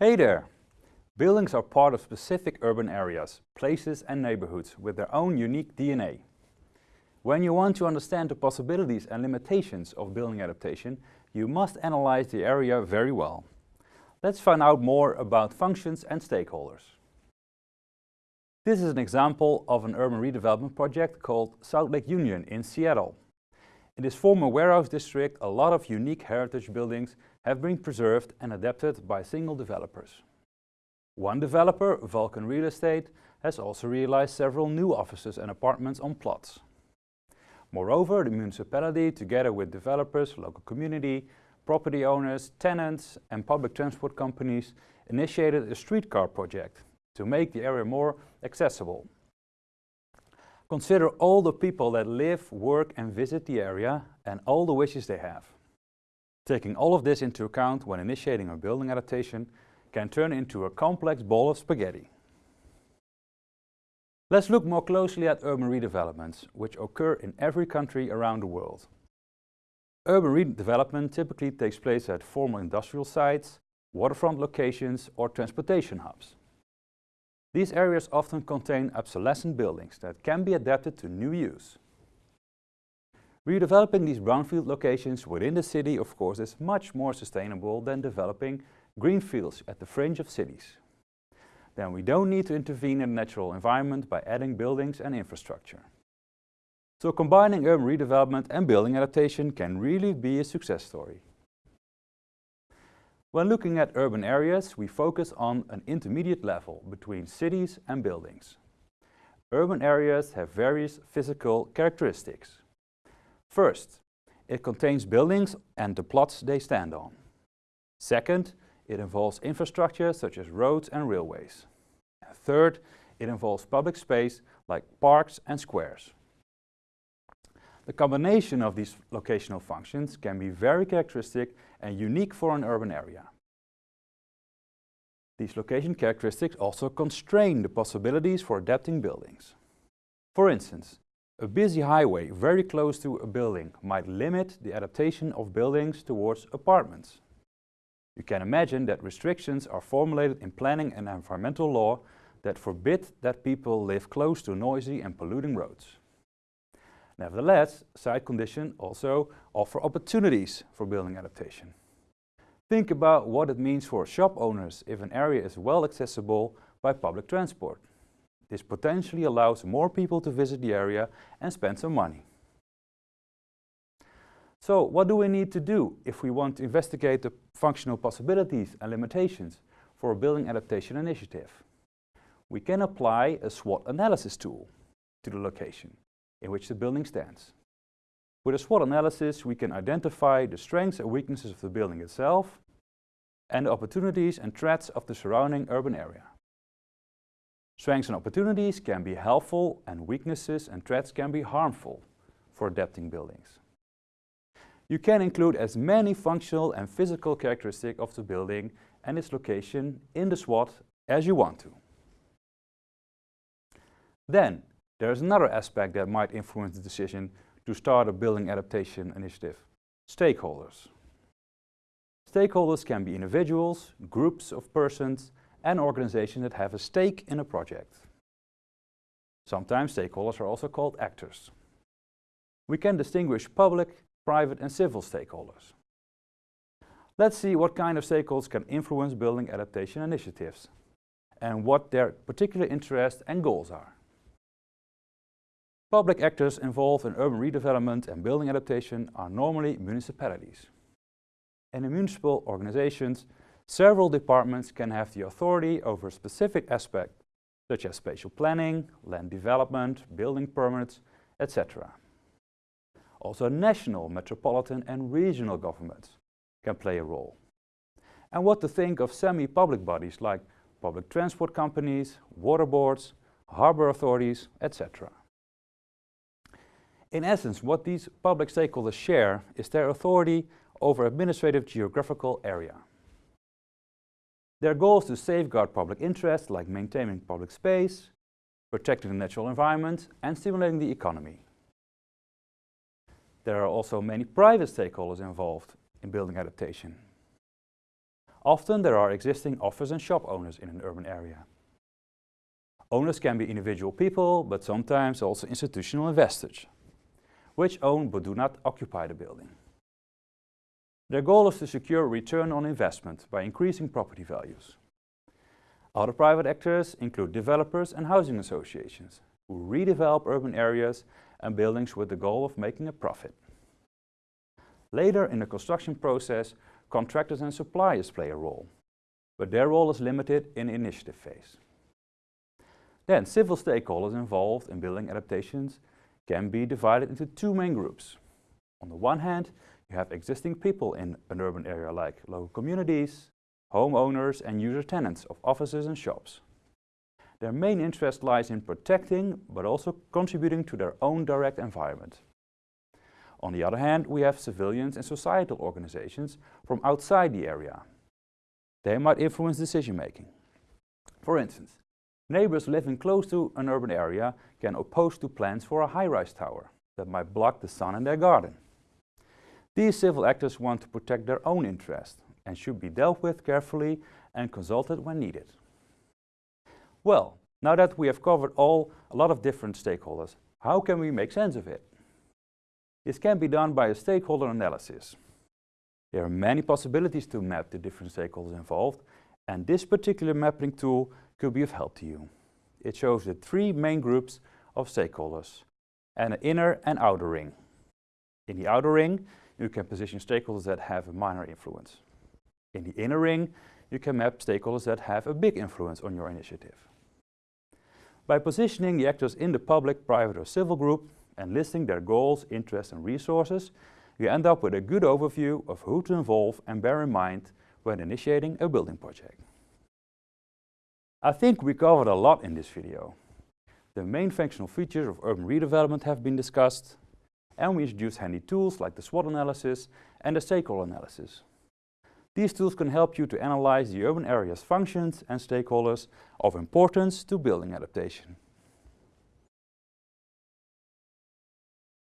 Hey there! Buildings are part of specific urban areas, places and neighborhoods with their own unique DNA. When you want to understand the possibilities and limitations of building adaptation, you must analyze the area very well. Let's find out more about functions and stakeholders. This is an example of an urban redevelopment project called South Lake Union in Seattle. In this former warehouse district, a lot of unique heritage buildings have been preserved and adapted by single developers. One developer, Vulcan Real Estate, has also realized several new offices and apartments on plots. Moreover, the municipality, together with developers, local community, property owners, tenants and public transport companies, initiated a streetcar project to make the area more accessible. Consider all the people that live, work and visit the area and all the wishes they have. Taking all of this into account when initiating a building adaptation can turn into a complex ball of spaghetti. Let's look more closely at urban redevelopments, which occur in every country around the world. Urban redevelopment typically takes place at former industrial sites, waterfront locations or transportation hubs. These areas often contain obsolescent buildings that can be adapted to new use. Redeveloping these brownfield locations within the city of course is much more sustainable than developing greenfields at the fringe of cities. Then we don't need to intervene in the natural environment by adding buildings and infrastructure. So combining urban redevelopment and building adaptation can really be a success story. When looking at urban areas, we focus on an intermediate level between cities and buildings. Urban areas have various physical characteristics. First, it contains buildings and the plots they stand on. Second, it involves infrastructure such as roads and railways. And third, it involves public space like parks and squares. The combination of these locational functions can be very characteristic and unique for an urban area. These location characteristics also constrain the possibilities for adapting buildings. For instance, a busy highway very close to a building might limit the adaptation of buildings towards apartments. You can imagine that restrictions are formulated in planning and environmental law that forbid that people live close to noisy and polluting roads. Nevertheless, site conditions also offer opportunities for building adaptation. Think about what it means for shop owners if an area is well accessible by public transport. This potentially allows more people to visit the area and spend some money. So what do we need to do if we want to investigate the functional possibilities and limitations for a building adaptation initiative? We can apply a SWOT analysis tool to the location in which the building stands. With a SWOT analysis, we can identify the strengths and weaknesses of the building itself and the opportunities and threats of the surrounding urban area. Strengths and opportunities can be helpful and weaknesses and threats can be harmful for adapting buildings. You can include as many functional and physical characteristics of the building and its location in the SWOT as you want to. Then, there is another aspect that might influence the decision to start a building adaptation initiative, stakeholders. Stakeholders can be individuals, groups of persons and organizations that have a stake in a project. Sometimes stakeholders are also called actors. We can distinguish public, private and civil stakeholders. Let's see what kind of stakeholders can influence building adaptation initiatives and what their particular interests and goals are. Public actors involved in urban redevelopment and building adaptation are normally municipalities. And in municipal organizations, several departments can have the authority over a specific aspect, such as spatial planning, land development, building permits, etc. Also national, metropolitan and regional governments can play a role. And what to think of semi-public bodies like public transport companies, water boards, harbor authorities, etc. In essence, what these public stakeholders share is their authority over administrative geographical area. Their goal is to safeguard public interests like maintaining public space, protecting the natural environment and stimulating the economy. There are also many private stakeholders involved in building adaptation. Often there are existing office and shop owners in an urban area. Owners can be individual people, but sometimes also institutional investors, which own but do not occupy the building. Their goal is to secure return on investment by increasing property values. Other private actors include developers and housing associations, who redevelop urban areas and buildings with the goal of making a profit. Later in the construction process, contractors and suppliers play a role, but their role is limited in the initiative phase. Then civil stakeholders involved in building adaptations can be divided into two main groups. On the one hand, you have existing people in an urban area like local communities, homeowners and user tenants of offices and shops. Their main interest lies in protecting, but also contributing to their own direct environment. On the other hand, we have civilians and societal organizations from outside the area. They might influence decision making. For instance, neighbors living close to an urban area can oppose to plans for a high-rise tower that might block the sun in their garden. These civil actors want to protect their own interest and should be dealt with carefully and consulted when needed. Well, now that we have covered all a lot of different stakeholders, how can we make sense of it? This can be done by a stakeholder analysis. There are many possibilities to map the different stakeholders involved and this particular mapping tool could be of help to you. It shows the three main groups of stakeholders and an inner and outer ring. In the outer ring, you can position stakeholders that have a minor influence. In the inner ring, you can map stakeholders that have a big influence on your initiative. By positioning the actors in the public, private or civil group and listing their goals, interests and resources, you end up with a good overview of who to involve and bear in mind when initiating a building project. I think we covered a lot in this video. The main functional features of urban redevelopment have been discussed and we introduced handy tools like the SWOT analysis and the stakeholder analysis. These tools can help you to analyze the urban area's functions and stakeholders of importance to building adaptation.